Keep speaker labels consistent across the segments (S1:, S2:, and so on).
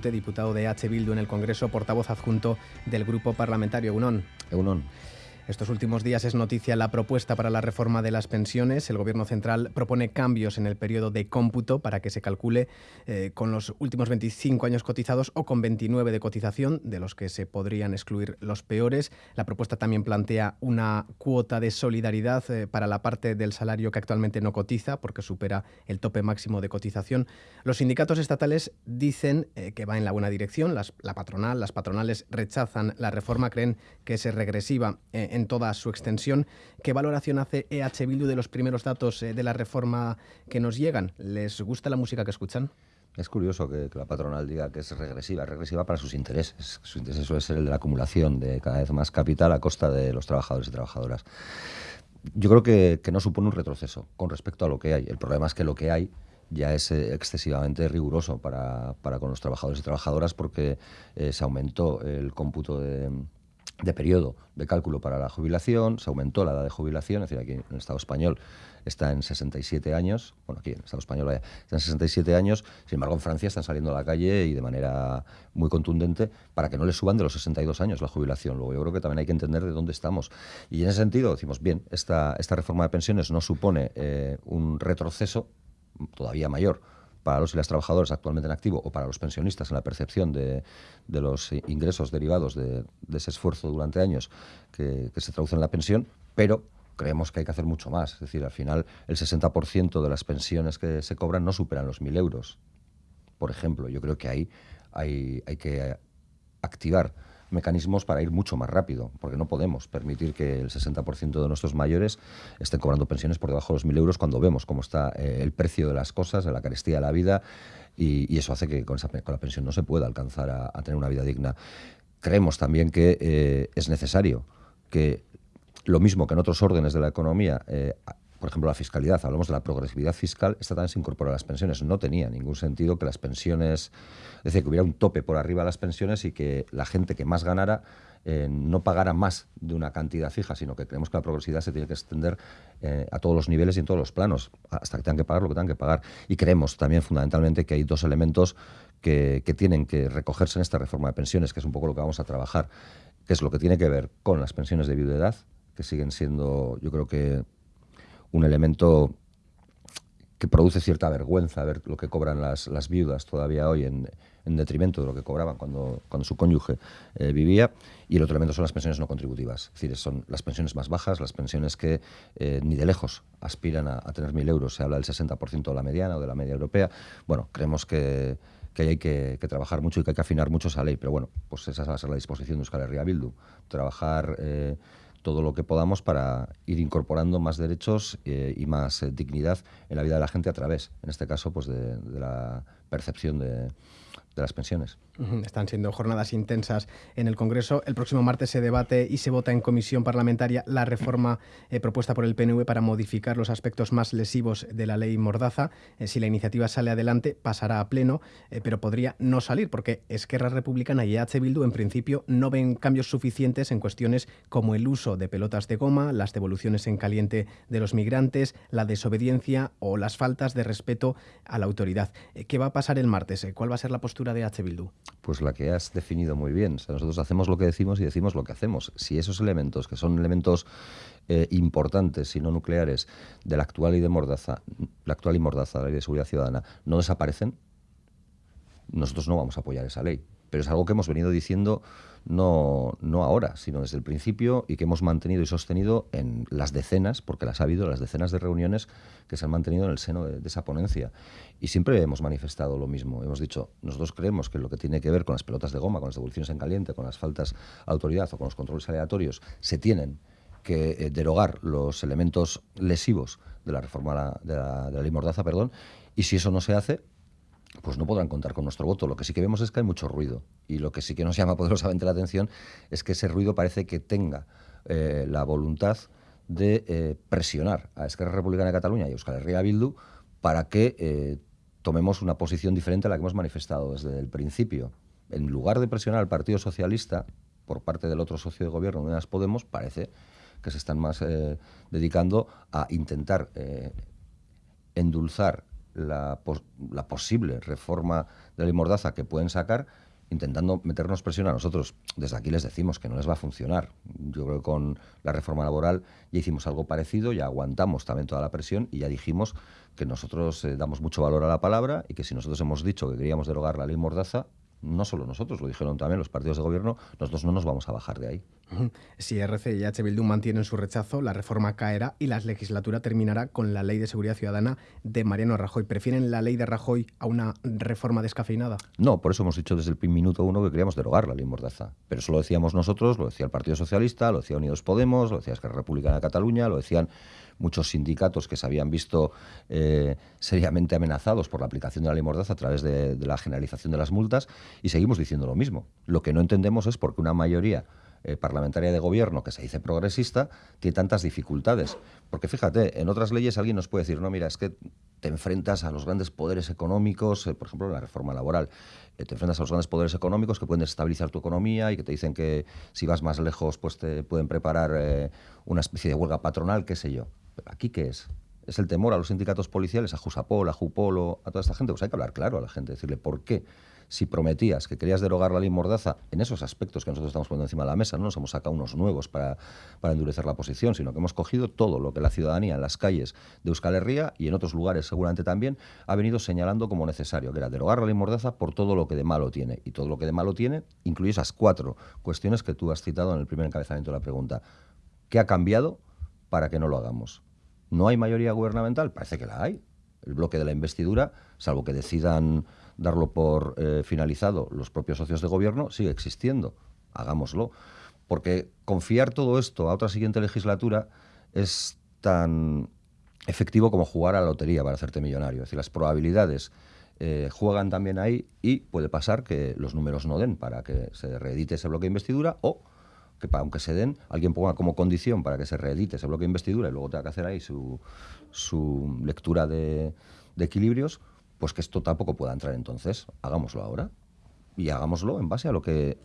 S1: diputado de H. Bildu en el Congreso, portavoz adjunto del Grupo Parlamentario UNON.
S2: UNON.
S1: Estos últimos días es noticia la propuesta para la reforma de las pensiones. El Gobierno central propone cambios en el periodo de cómputo para que se calcule eh, con los últimos 25 años cotizados o con 29 de cotización, de los que se podrían excluir los peores. La propuesta también plantea una cuota de solidaridad eh, para la parte del salario que actualmente no cotiza, porque supera el tope máximo de cotización. Los sindicatos estatales dicen eh, que va en la buena dirección. la patronal, las patronales rechazan la reforma, creen que es regresiva en toda su extensión. ¿Qué valoración hace EH Bildu de los primeros datos eh, de la reforma que nos llegan? ¿Les gusta la música que escuchan?
S2: Es curioso que, la patronal diga que es regresiva, es regresiva para sus intereses. Su interés suele ser el de la acumulación de cada vez más capital a costa de los trabajadores y trabajadoras. Yo creo que, no supone un retroceso con respecto a lo que hay. El problema es que lo que hay ya es eh, excesivamente riguroso para, con los trabajadores y trabajadoras porque eh, se aumentó el cómputo de, de periodo de cálculo para la jubilación, se aumentó la edad de jubilación, es decir, aquí en el Estado español está en 67 años, bueno, aquí en el Estado español está en 67 años, sin embargo en Francia están saliendo a la calle y de manera muy contundente para que no les suban de los 62 años la jubilación. Luego yo creo que también hay que entender de dónde estamos. Y en ese sentido decimos, bien, esta, esta reforma de pensiones no supone eh, un retroceso todavía mayor para los y las trabajadoras actualmente en activo o para los pensionistas en la percepción de, los ingresos derivados de, ese esfuerzo durante años que, se traduce en la pensión, pero creemos que hay que hacer mucho más. Es decir, al final el 60% de las pensiones que se cobran no superan los 1.000 euros. Por ejemplo, yo creo que ahí hay, hay que activar mecanismos para ir mucho más rápido, porque no podemos permitir que el 60% de nuestros mayores estén cobrando pensiones por debajo de los 1.000 euros cuando vemos cómo está eh, el precio de las cosas, de la carestía de la vida, y, eso hace que con, la pensión no se pueda alcanzar a, tener una vida digna. Creemos también que eh, es necesario que lo mismo que en otros órdenes de la economía eh, por ejemplo, la fiscalidad, hablamos de la progresividad fiscal, esta también se incorpora a las pensiones. No tenía ningún sentido que las pensiones, es decir, que hubiera un tope por arriba de las pensiones y que la gente que más ganara eh, no pagara más de una cantidad fija, sino que creemos que la progresividad se tiene que extender eh, a todos los niveles y en todos los planos, hasta que tengan que pagar lo que tengan que pagar. Y creemos también fundamentalmente que hay dos elementos que, que tienen que recogerse en esta reforma de pensiones, que es un poco lo que vamos a trabajar, que es lo que tiene que ver con las pensiones de viudedad, que siguen siendo, yo creo que un elemento que produce cierta vergüenza ver lo que cobran las, las viudas todavía hoy en, en, detrimento de lo que cobraban cuando, cuando su cónyuge eh, vivía. Y el otro elemento son las pensiones no contributivas, es decir, son las pensiones más bajas, las pensiones que eh, ni de lejos aspiran a, tener mil euros. Se habla del 60% de la mediana o de la media europea. Bueno, creemos que, que hay que, trabajar mucho y que hay que afinar mucho esa ley. Pero bueno, pues esa va a ser la disposición de Euskal Herria Bildu. Trabajar... Eh, todo lo que podamos para ir incorporando más derechos eh, y más eh, dignidad en la vida de la gente a través, en este caso, pues de, de la percepción de, de las pensiones.
S1: Están siendo jornadas intensas en el Congreso. El próximo martes se debate y se vota en comisión parlamentaria la reforma eh, propuesta por el PNV para modificar los aspectos más lesivos de la ley Mordaza. Eh, si la iniciativa sale adelante, pasará a pleno, eh, pero podría no salir porque Esquerra Republicana y H. Bildu en principio no ven cambios suficientes en cuestiones como el uso de pelotas de goma, las devoluciones en caliente de los migrantes, la desobediencia o las faltas de respeto a la autoridad. ¿Qué va a pasar el martes? ¿Cuál va a ser la postura de H. Bildu?
S2: Pues la que has definido muy bien. nosotros hacemos lo que decimos y decimos lo que hacemos. Si esos elementos, que son elementos eh, importantes y no nucleares de la actual y de Mordaza, la actual y Mordaza, la ley de seguridad ciudadana, no desaparecen, nosotros no vamos a apoyar esa ley. Pero es algo que hemos venido diciendo no, no ahora, sino desde el principio y que hemos mantenido y sostenido en las decenas, porque las ha habido, las decenas de reuniones que se han mantenido en el seno de, esa ponencia. Y siempre hemos manifestado lo mismo. Hemos dicho, nosotros creemos que lo que tiene que ver con las pelotas de goma, con las devoluciones en caliente, con las faltas de autoridad o con los controles aleatorios, se tienen que eh, derogar los elementos lesivos de la reforma de la, ley Mordaza, perdón, y si eso no se hace, pues no podrán contar con nuestro voto. Lo que sí que vemos es que hay mucho ruido y lo que sí que nos llama poderosamente la atención es que ese ruido parece que tenga eh, la voluntad de eh, presionar a Esquerra Republicana de Cataluña y a Euskal Herria Bildu para que eh, tomemos una posición diferente a la que hemos manifestado desde el principio. En lugar de presionar al Partido Socialista por parte del otro socio de gobierno, Unidas Podemos, parece que se están más dedicando a intentar endulzar la, la posible reforma de la Mordaza que pueden sacar, intentando meternos presión a nosotros. Desde aquí les decimos que no les va a funcionar. Yo creo que con la reforma laboral ya hicimos algo parecido, ya aguantamos también toda la presión y ya dijimos que nosotros eh, damos mucho valor a la palabra y que si nosotros hemos dicho que queríamos derogar la ley Mordaza, no solo nosotros, lo dijeron también los partidos de gobierno, nosotros no nos vamos a bajar de ahí.
S1: Si RC y H. Bildu mantienen su rechazo, la reforma caerá y la legislatura terminará con la ley de seguridad ciudadana de Mariano Rajoy. ¿Prefieren la ley de Rajoy a una reforma descafeinada?
S2: No, por eso hemos dicho desde el minuto uno que queríamos derogar la ley Mordaza. Pero eso lo decíamos nosotros, lo decía el Partido Socialista, lo decía Unidos Podemos, lo decía Esquerra Republicana de Cataluña, lo decían muchos sindicatos que se habían visto eh, seriamente amenazados por la aplicación de la ley Mordaza a través de, la generalización de las multas y seguimos diciendo lo mismo. Lo que no entendemos es por qué una mayoría eh, parlamentaria de gobierno que se dice progresista tiene tantas dificultades. Porque fíjate, en otras leyes alguien nos puede decir, no, mira, es que te enfrentas a los grandes poderes económicos, eh, por ejemplo, la reforma laboral, te enfrentas a los grandes poderes económicos que pueden desestabilizar tu economía y que te dicen que si vas más lejos, pues te pueden preparar una especie de huelga patronal, qué sé yo. ¿Aquí qué es? ¿Es el temor a los sindicatos policiales, a Jusapol, a Jupolo, a toda esta gente? Pues hay que hablar claro a la gente, decirle por qué. Si prometías que querías derogar la ley Mordaza en esos aspectos que nosotros estamos poniendo encima de la mesa, no nos hemos sacado unos nuevos para, para endurecer la posición, sino que hemos cogido todo lo que la ciudadanía en las calles de Euskal Herria y en otros lugares seguramente también ha venido señalando como necesario, que era derogar la ley Mordaza por todo lo que de malo tiene. Y todo lo que de malo tiene incluye esas cuatro cuestiones que tú has citado en el primer encabezamiento de la pregunta. ¿Qué ha cambiado para que no lo hagamos? ¿No hay mayoría gubernamental? Parece que la hay. El bloque de la investidura, salvo que decidan darlo por eh, finalizado los propios socios de gobierno, sigue existiendo. Hagámoslo. Porque confiar todo esto a otra siguiente legislatura es tan efectivo como jugar a la lotería para hacerte millonario. Es decir, las probabilidades eh, juegan también ahí y puede pasar que los números no den para que se reedite ese bloque de investidura o que aunque se den, alguien ponga como condición para que se reedite ese bloque de investidura y luego tenga que hacer ahí su, su lectura de, equilibrios, pues que esto tampoco pueda entrar entonces. Hagámoslo ahora y hagámoslo en base a lo que,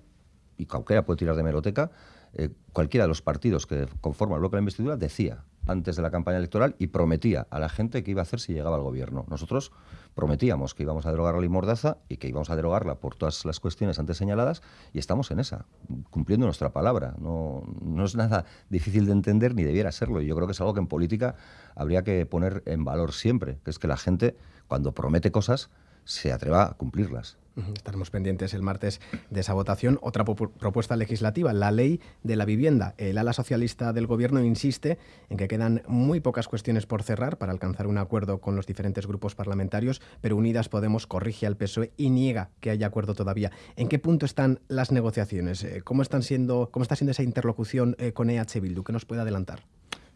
S2: y cualquiera puede tirar de meroteca, eh, cualquiera de los partidos que conforman el bloque de la investidura decía antes de la campaña electoral y prometía a la gente que iba a hacer si llegaba al gobierno. Nosotros prometíamos que íbamos a derogar la ley Mordaza y que íbamos a derogarla por todas las cuestiones antes señaladas y estamos en esa, cumpliendo nuestra palabra. No, es nada difícil de entender ni debiera serlo. Y yo creo que es algo que en política habría que poner en valor siempre, que es que la gente cuando promete cosas se atreva a cumplirlas.
S1: Estaremos pendientes el martes de esa votación. Otra propuesta legislativa, la ley de la vivienda. El ala socialista del Gobierno insiste en que quedan muy pocas cuestiones por cerrar para alcanzar un acuerdo con los diferentes grupos parlamentarios, pero Unidas Podemos corrige al PSOE y niega que haya acuerdo todavía. ¿En qué punto están las negociaciones? Eh, ¿Cómo, están siendo, cómo está siendo esa interlocución eh, con EH Bildu? ¿Qué nos puede adelantar?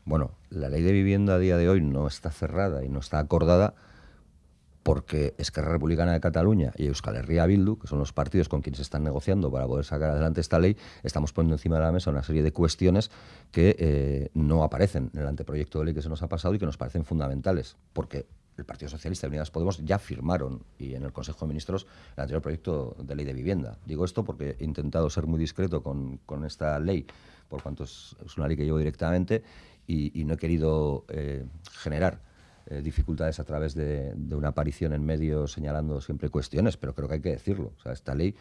S2: Bueno, la ley de vivienda a día de hoy no está cerrada y no está acordada porque Esquerra Republicana de Cataluña y Euskal Herria Bildu, que son los partidos con quienes están negociando para poder sacar adelante esta ley, estamos poniendo encima de la mesa una serie de cuestiones que eh, no aparecen en el anteproyecto de ley que se nos ha pasado y que nos parecen fundamentales, porque el Partido Socialista y Unidas Podemos ya firmaron y en el Consejo de Ministros el anterior proyecto de ley de vivienda. Digo esto porque he intentado ser muy discreto con, esta ley, por cuanto es, una ley que llevo directamente y, no he querido eh, generar eh, dificultades a través de, una aparición en medios señalando siempre cuestiones, pero creo que hay que decirlo. Esta ley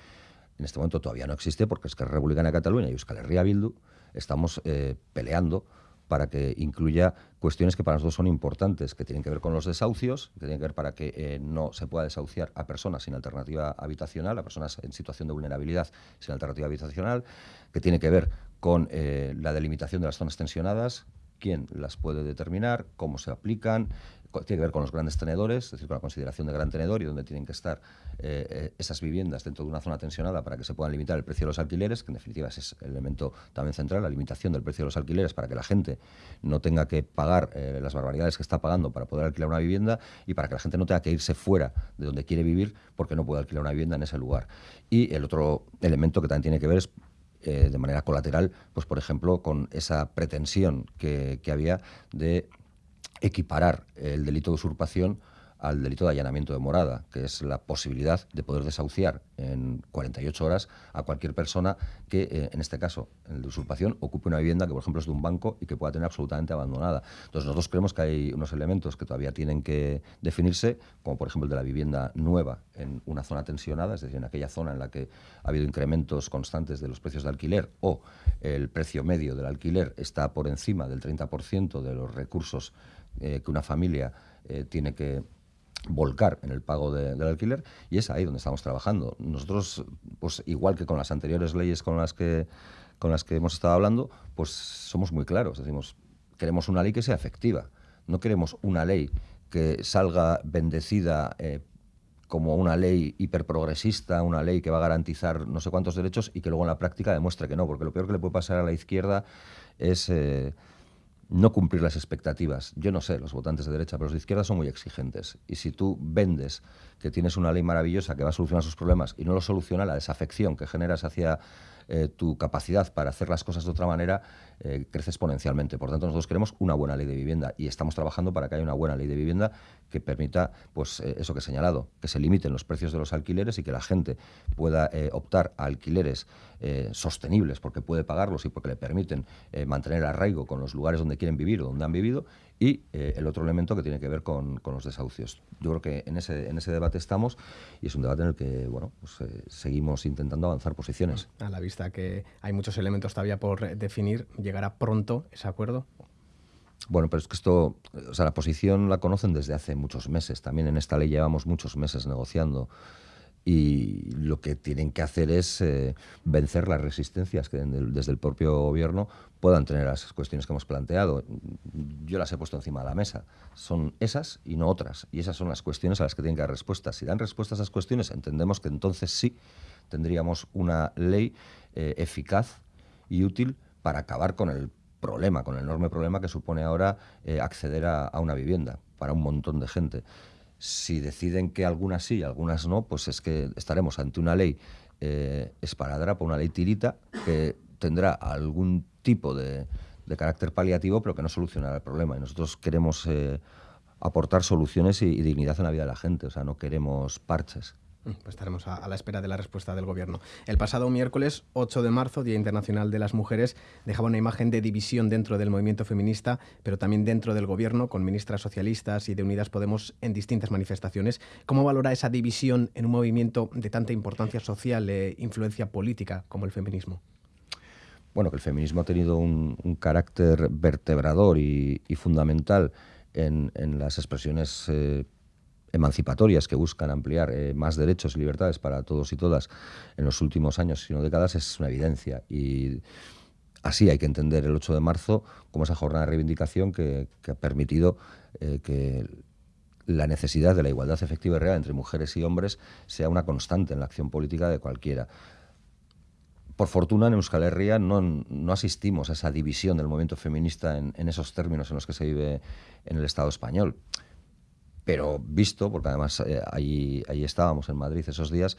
S2: en este momento todavía no existe porque es que Republicana de Cataluña y Euskal Herria Bildu estamos eh, peleando para que incluya cuestiones que para nosotros son importantes, que tienen que ver con los desahucios, que tienen que ver para que eh, no se pueda desahuciar a personas sin alternativa habitacional, a personas en situación de vulnerabilidad sin alternativa habitacional, que tiene que ver con la delimitación de las zonas tensionadas, quién las puede determinar, cómo se aplican, tiene que ver con los grandes tenedores, es decir, con la consideración de gran tenedor y dónde tienen que estar eh, eh, esas viviendas dentro de una zona tensionada para que se puedan limitar el precio de los alquileres, que en definitiva es el elemento también central, la limitación del precio de los alquileres para que la gente no tenga que pagar eh, las barbaridades que está pagando para poder alquilar una vivienda y para que la gente no tenga que irse fuera de donde quiere vivir porque no puede alquilar una vivienda en ese lugar. Y el otro elemento que también tiene que ver es eh, de manera colateral, pues por ejemplo, con esa pretensión que, había de equiparar el delito de usurpación al delito de allanamiento de morada, que es la posibilidad de poder desahuciar en 48 horas a cualquier persona que, eh, en este caso, en de usurpación, ocupe una vivienda que, por ejemplo, es de un banco y que pueda tener absolutamente abandonada. Entonces, nosotros creemos que hay unos elementos que todavía tienen que definirse, como por ejemplo el de la vivienda nueva en una zona tensionada, es decir, en aquella zona en la que ha habido incrementos constantes de los precios de alquiler o el precio medio del alquiler está por encima del 30% de los recursos eh, que una familia eh, tiene que volcar en el pago del alquiler y es ahí donde estamos trabajando. Nosotros, pues igual que con las anteriores leyes con las que con las que hemos estado hablando, pues somos muy claros. Decimos, queremos una ley que sea efectiva. No queremos una ley que salga bendecida eh, como una ley hiperprogresista, una ley que va a garantizar no sé cuántos derechos y que luego en la práctica demuestre que no, porque lo peor que le puede pasar a la izquierda es eh, no cumplir las expectativas. Yo no sé, los votantes de derecha, pero los de izquierda son muy exigentes. Y si tú vendes que tienes una ley maravillosa que va a solucionar sus problemas y no lo soluciona, la desafección que generas hacia eh, tu capacidad para hacer las cosas de otra manera eh, crece exponencialmente. Por tanto, nosotros queremos una buena ley de vivienda y estamos trabajando para que haya una buena ley de vivienda que permita, pues, eh, eso que he señalado, que se limiten los precios de los alquileres y que la gente pueda optar a alquileres sostenibles porque puede pagarlos y porque le permiten mantener arraigo con los lugares donde quieren vivir o donde han vivido y eh, el otro elemento que tiene que ver con, los desahucios. Yo creo que en ese, en ese debate estamos y es un debate en el que bueno, pues, eh, seguimos intentando avanzar posiciones.
S1: A la vista que hay muchos elementos todavía por definir, ¿llegará pronto ese acuerdo?
S2: Bueno, pero es que esto, o sea, la posición la conocen desde hace muchos meses. También en esta ley llevamos muchos meses negociando y lo que tienen que hacer es eh, vencer las resistencias que desde el propio gobierno puedan tener las cuestiones que hemos planteado. Yo las he puesto encima de la mesa. Son esas y no otras. Y esas son las cuestiones a las que tienen que dar respuestas. Si dan respuesta a esas cuestiones, entendemos que entonces sí tendríamos una ley eh, eficaz y útil para acabar con el problema, con el enorme problema que supone ahora eh, acceder a una vivienda para un montón de gente. Si deciden que algunas sí y algunas no, pues es que estaremos ante una ley eh, esparadrapa, una ley tirita, que tendrá algún tipo de, carácter paliativo, pero que no solucionará el problema. Y nosotros queremos eh, aportar soluciones y, y dignidad en la vida de la gente, o sea, no queremos parches.
S1: Mm, pues estaremos a, la espera de la respuesta del Gobierno. El pasado miércoles 8 de marzo, Día Internacional de las Mujeres, dejaba una imagen de división dentro del movimiento feminista, pero también dentro del Gobierno, con ministras socialistas y de Unidas Podemos en distintas manifestaciones. ¿Cómo valora esa división en un movimiento de tanta importancia social e influencia política como el feminismo?
S2: Bueno, que el feminismo ha tenido un, carácter vertebrador y, fundamental en, las expresiones eh, emancipatorias que buscan ampliar eh, más derechos y libertades para todos y todas en los últimos años, sino décadas, es una evidencia. Y así hay que entender el 8 de marzo como esa jornada de reivindicación que, ha permitido eh, que la necesidad de la igualdad efectiva y real entre mujeres y hombres sea una constante en la acción política de cualquiera. Por fortuna, en Euskal Herria no, no asistimos a esa división del movimiento feminista en, en, esos términos en los que se vive en el Estado español pero visto, porque además eh, ahí, estábamos en Madrid esos días,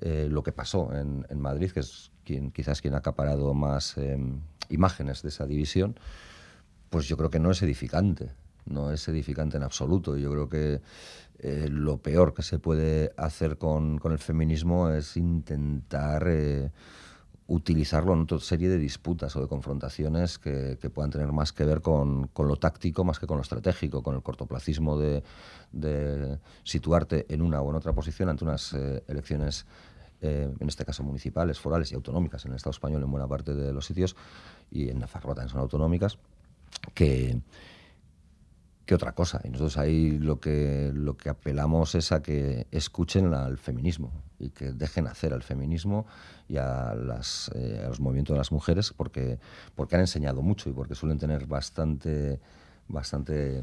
S2: eh, lo que pasó en, Madrid, que es quien, quizás quien ha acaparado más em, imágenes de esa división, pues yo creo que no es edificante, no es edificante en absoluto. Yo creo que eh, lo peor que se puede hacer con, con el feminismo es intentar utilizarlo en otra serie de disputas o de confrontaciones que, puedan tener más que ver con, lo táctico más que con lo estratégico, con el cortoplacismo de, situarte en una o en otra posición ante unas eh, elecciones, eh, en este caso municipales, forales y autonómicas en el Estado español en buena parte de los sitios y en Nafarroa también son autonómicas, que, que otra cosa. Y nosotros ahí lo que, lo que apelamos es a que escuchen al feminismo y que dejen hacer al feminismo y a, las, eh, los movimientos de las mujeres porque, porque han enseñado mucho y porque suelen tener bastante, bastante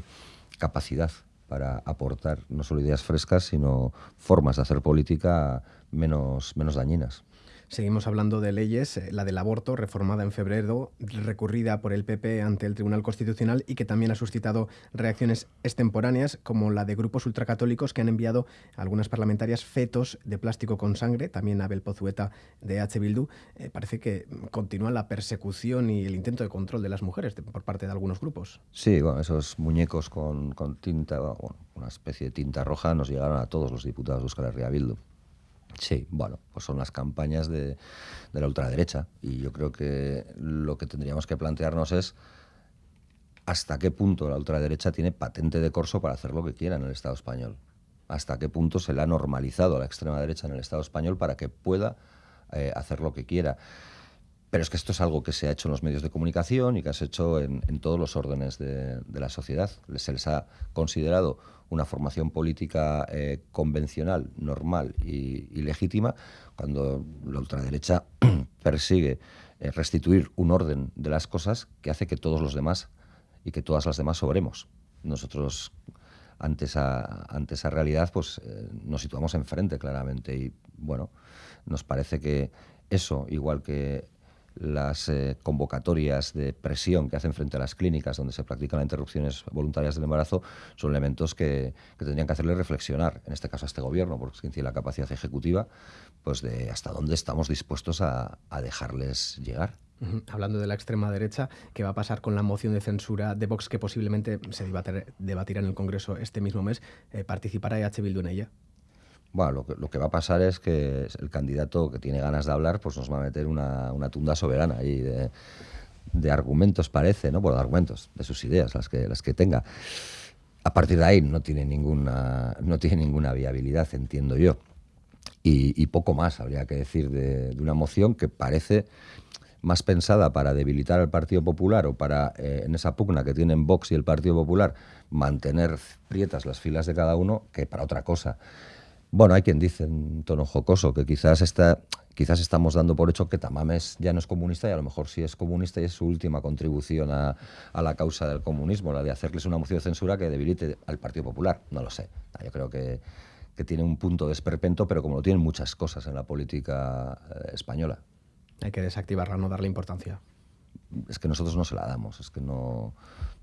S2: capacidad para aportar no solo ideas frescas, sino formas de hacer política menos, menos dañinas.
S1: Seguimos hablando de leyes, eh, la del aborto, reformada en febrero, recurrida por el PP ante el Tribunal Constitucional y que también ha suscitado reacciones extemporáneas, como la de grupos ultracatólicos que han enviado a algunas parlamentarias fetos de plástico con sangre, también Abel Pozueta de H. Bildu. Eh, parece que continúa la persecución y el intento de control de las mujeres por parte de algunos grupos.
S2: Sí, bueno, esos muñecos con, tinta, una especie de tinta roja, nos llegaron a todos los diputados de Euskal Bildu. Sí, bueno, pues son las campañas de, la ultraderecha y yo creo que lo que tendríamos que plantearnos es hasta qué punto la ultraderecha tiene patente de corso para hacer lo que quiera en el Estado español. Hasta qué punto se le ha normalizado a la extrema derecha en el Estado español para que pueda eh, hacer lo que quiera. Pero es que esto es algo que se ha hecho en los medios de comunicación y que se ha hecho en, todos los órdenes de, la sociedad. Se les ha considerado una formación política eh, convencional, normal y, legítima, cuando la ultraderecha persigue eh, restituir un orden de las cosas que hace que todos los demás y que todas las demás sobremos. Nosotros ante esa, ante esa realidad pues eh, nos situamos enfrente claramente y bueno, nos parece que eso, igual que las eh, convocatorias de presión que hacen frente a las clínicas donde se practican las interrupciones voluntarias del embarazo son elementos que, tendrían que hacerle reflexionar, en este caso a este gobierno, porque tiene la capacidad ejecutiva, pues de hasta dónde estamos dispuestos a, dejarles llegar.
S1: Hablando de la extrema derecha, ¿qué va a pasar con la moción de censura de Vox que posiblemente se debatirá en el Congreso este mismo mes? ¿Participará EH Bildu en ella?
S2: Bueno, lo que, va a pasar es que el candidato que tiene ganas de hablar, pues nos va a meter una, tunda soberana ahí de, argumentos, parece, ¿no? Bueno, de argumentos, de sus ideas, las que, las que tenga. A partir de ahí no tiene ninguna, no tiene ninguna viabilidad, entiendo yo. Y, poco más habría que decir de, una moción que parece más pensada para debilitar al Partido Popular o para, eh, en esa pugna que tienen Vox y el Partido Popular, mantener prietas las filas de cada uno que para otra cosa. Bueno, hay quien dice en tono jocoso que quizás, está, quizás estamos dando por hecho que Tamames ya no es comunista y a lo mejor sí es comunista y es su última contribución a, la causa del comunismo, la de hacerles una moción de censura que debilite al Partido Popular. No lo sé. Yo creo que, tiene un punto de esperpento, pero como lo tienen muchas cosas en la política eh, española.
S1: Hay que desactivarla, no darle importancia.
S2: Es que nosotros no se la damos, es que no,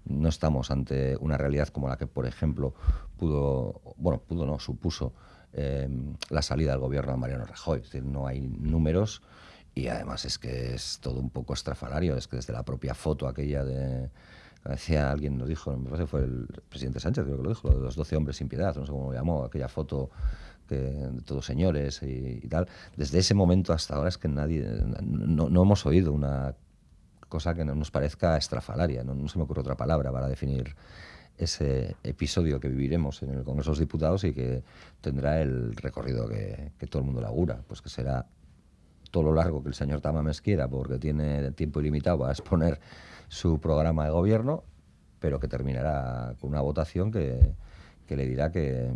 S2: no estamos ante una realidad como la que, por ejemplo, pudo, bueno, pudo no, supuso Em, la salida del gobierno de Mariano Rajoy. Es decir, no hay números y además es que es todo un poco estrafalario. Es que desde la propia foto aquella de. Decía alguien, lo dijo, me parece que fue el presidente Sánchez, creo que lo dijo, lo de los 12 hombres sin piedad, no sé cómo lo llamó, aquella foto que, de todos señores y, tal. Desde ese momento hasta ahora es que nadie. No, no hemos oído una cosa que nos parezca estrafalaria, no, no se me ocurre otra palabra para definir ese episodio que viviremos en el Congreso de los Diputados y que tendrá el recorrido que, todo el mundo le augura, pues que será todo lo largo que el señor Tamames quiera, porque tiene tiempo ilimitado para exponer su programa de gobierno, pero que terminará con una votación que le dirá que,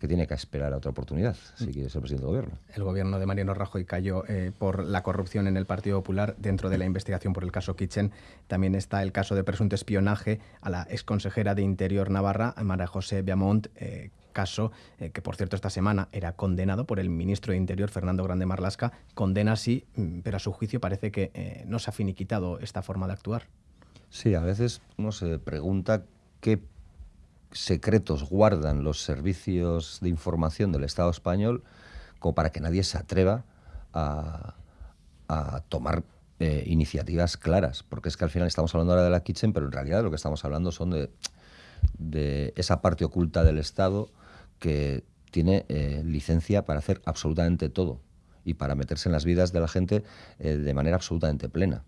S2: que tiene que esperar a otra oportunidad si mm. quiere ser presidente del gobierno.
S1: El gobierno de Mariano Rajoy cayó eh, por la corrupción en el Partido Popular. Dentro de la investigación por el caso Kitchen también está el caso de presunto espionaje a la exconsejera de Interior Navarra, María José Biamont, eh, caso eh, que, por cierto, esta semana era condenado por el ministro de Interior, Fernando Grande Marlasca. Condena sí, mm, pero a su juicio parece que no se ha finiquitado esta forma de actuar.
S2: Sí, a veces uno se pregunta qué secretos guardan los servicios de información del Estado español como para que nadie se atreva a, tomar eh, iniciativas claras, porque es que al final estamos hablando ahora de la Kitchen, pero en realidad lo que estamos hablando son de, esa parte oculta del Estado que tiene eh, licencia para hacer absolutamente todo y para meterse en las vidas de la gente eh, de manera absolutamente plena.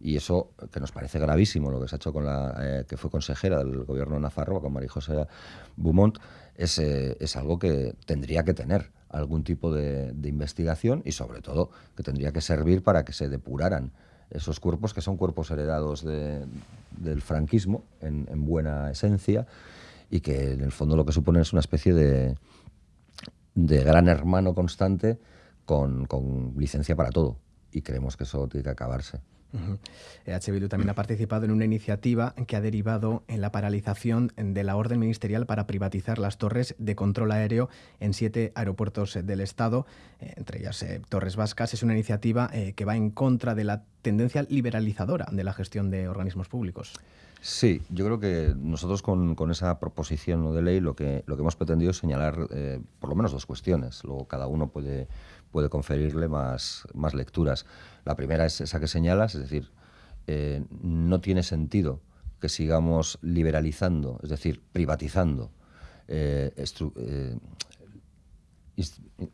S2: Y eso, que nos parece gravísimo, lo que se ha hecho con la eh, que fue consejera del gobierno de Nafarroa, con María José Beaumont, es, eh, es, algo que tendría que tener algún tipo de, investigación y sobre todo que tendría que servir para que se depuraran esos cuerpos que son cuerpos heredados del franquismo en, buena esencia y que en el fondo lo que supone es una especie de, de gran hermano constante con, con licencia para todo y creemos que eso tiene que acabarse.
S1: EH Bildu también ha participado en una iniciativa que ha derivado en la paralización de la orden ministerial para privatizar las torres de control aéreo en siete aeropuertos del Estado, eh, entre ellas eh, Torres Vascas. Es una iniciativa eh, que va en contra de la tendencia liberalizadora de la gestión de organismos públicos.
S2: Sí, yo creo que nosotros con, esa proposición de ley lo que, lo que hemos pretendido es señalar por lo menos dos cuestiones. Luego cada uno puede, puede conferirle más, más lecturas. La primera es esa que señalas, es decir, eh, no tiene sentido que sigamos liberalizando, es decir, privatizando eh, eh,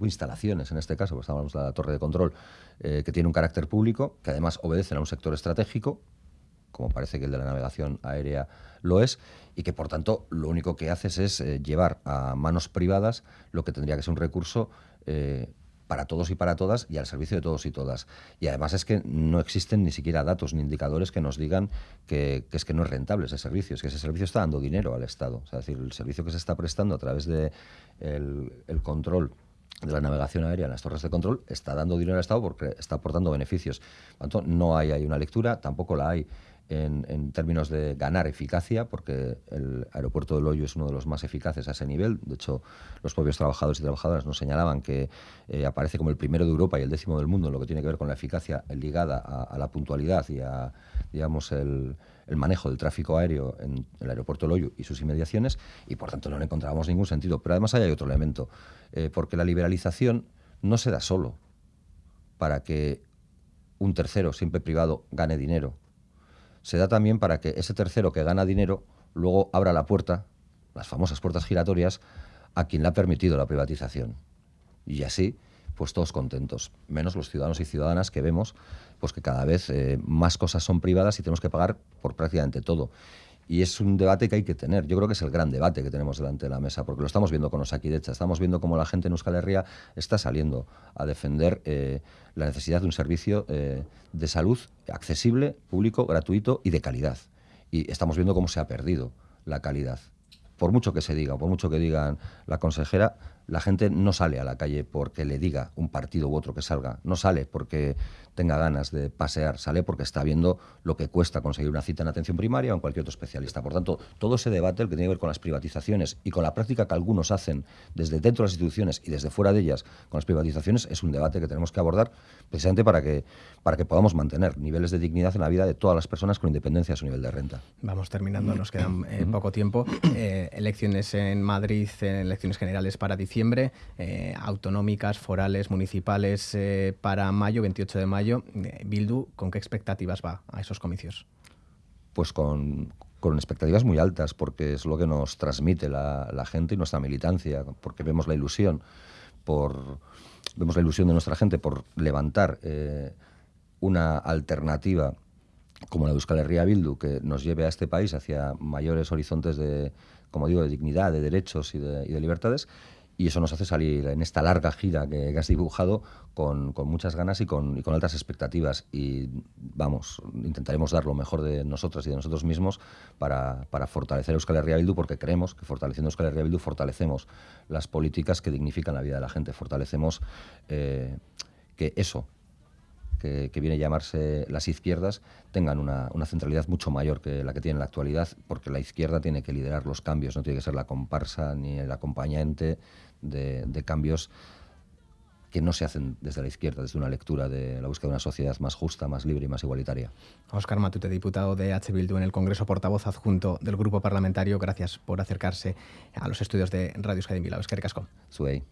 S2: instalaciones, en este caso, pues hablamos de la torre de control, que tiene un carácter público, que además obedecen a un sector estratégico, como parece que el de la navegación aérea lo es, y que por tanto lo único que haces es llevar a manos privadas lo que tendría que ser un recurso para todos y para todas y al servicio de todos y todas. Y además es que no existen ni siquiera datos ni indicadores que nos digan que, es que no es rentable ese servicio, es que ese servicio está dando dinero al Estado. es decir, el servicio que se está prestando a través del de el control de la navegación aérea en las torres de control está dando dinero al Estado porque está aportando beneficios. Por tanto, no hay ahí una lectura, tampoco la hay en, términos de ganar eficacia, porque el aeropuerto de Hoyo es uno de los más eficaces a ese nivel. De hecho, los propios trabajadores y trabajadoras nos señalaban que eh, aparece como el primero de Europa y el décimo del mundo en lo que tiene que ver con la eficacia ligada a, la puntualidad y a digamos, el, manejo del tráfico aéreo en el aeropuerto Loyo y sus inmediaciones, y por tanto no le encontrábamos ningún sentido. Pero además hay otro elemento, eh, porque la liberalización no se da solo para que un tercero, siempre privado, gane dinero se da también para que ese tercero que gana dinero luego abra la puerta, las famosas puertas giratorias, a quien le ha permitido la privatización. Y así, pues todos contentos, menos los ciudadanos y ciudadanas que vemos pues que cada vez eh, más cosas son privadas y tenemos que pagar por prácticamente todo. Y es un debate que hay que tener. Yo creo que es el gran debate que tenemos delante de la mesa, porque lo estamos viendo con Osakidecha, estamos viendo cómo la gente en Euskal Herria está saliendo a defender eh, la necesidad de un servicio eh, de salud accesible, público, gratuito y de calidad. Y estamos viendo cómo se ha perdido la calidad. Por mucho que se diga, por mucho que digan la consejera, la gente no sale a la calle porque le diga un partido u otro que salga, no sale porque tenga ganas de pasear, sale porque está viendo lo que cuesta conseguir una cita en atención primaria o en cualquier otro especialista. Por tanto, todo ese debate, el que tiene que ver con las privatizaciones y con la práctica que algunos hacen desde dentro de las instituciones y desde fuera de ellas con las privatizaciones, es un debate que tenemos que abordar precisamente para que, para que podamos mantener niveles de dignidad en la vida de todas las personas con independencia de su nivel de renta.
S1: Vamos terminando, nos quedan eh, poco tiempo. Eh, elecciones en Madrid, elecciones generales para diciembre eh, autonómicas, forales, municipales eh, para mayo, 28 de mayo. Eh, Bildu, ¿con qué expectativas va a esos comicios?
S2: Pues con, expectativas muy altas, porque es lo que nos transmite la, gente y nuestra militancia, porque vemos la ilusión por vemos la ilusión de nuestra gente por levantar una alternativa como la de Euskal Herria Bildu, que nos lleve a este país hacia mayores horizontes de, como digo, de dignidad, de derechos y de libertades, y eso nos hace salir en esta larga gira que, has dibujado con, muchas ganas y con, altas expectativas. Y vamos, intentaremos dar lo mejor de nosotras y de nosotros mismos para, fortalecer Euskal Herria Bildu, porque creemos que fortaleciendo Euskal Herria Bildu fortalecemos las políticas que dignifican la vida de la gente, fortalecemos eh, que eso, que, viene a llamarse las izquierdas tengan una, una, centralidad mucho mayor que la que tiene en la actualidad, porque la izquierda tiene que liderar los cambios, no tiene que ser la comparsa ni el acompañante de, de cambios que no se hacen desde la izquierda, desde una lectura de la búsqueda de una sociedad más justa, más libre y más igualitaria.
S1: Óscar Matute, diputado de H. Bildu en el Congreso, portavoz adjunto del Grupo Parlamentario, gracias por acercarse a los estudios de Radio Euskadi Bilbao. Es que
S2: Suey.